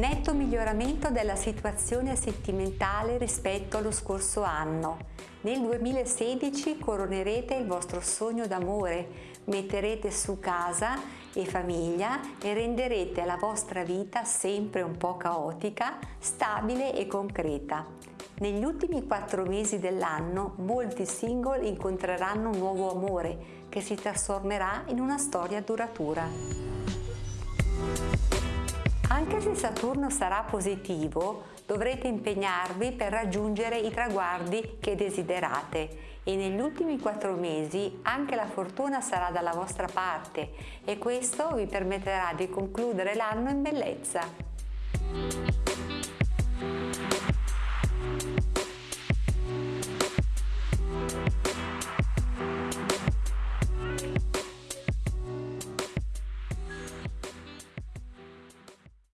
Netto miglioramento della situazione sentimentale rispetto allo scorso anno. Nel 2016 coronerete il vostro sogno d'amore, metterete su casa e famiglia e renderete la vostra vita sempre un po' caotica, stabile e concreta. Negli ultimi quattro mesi dell'anno molti single incontreranno un nuovo amore che si trasformerà in una storia duratura. Anche se Saturno sarà positivo, dovrete impegnarvi per raggiungere i traguardi che desiderate e negli ultimi quattro mesi anche la fortuna sarà dalla vostra parte e questo vi permetterà di concludere l'anno in bellezza.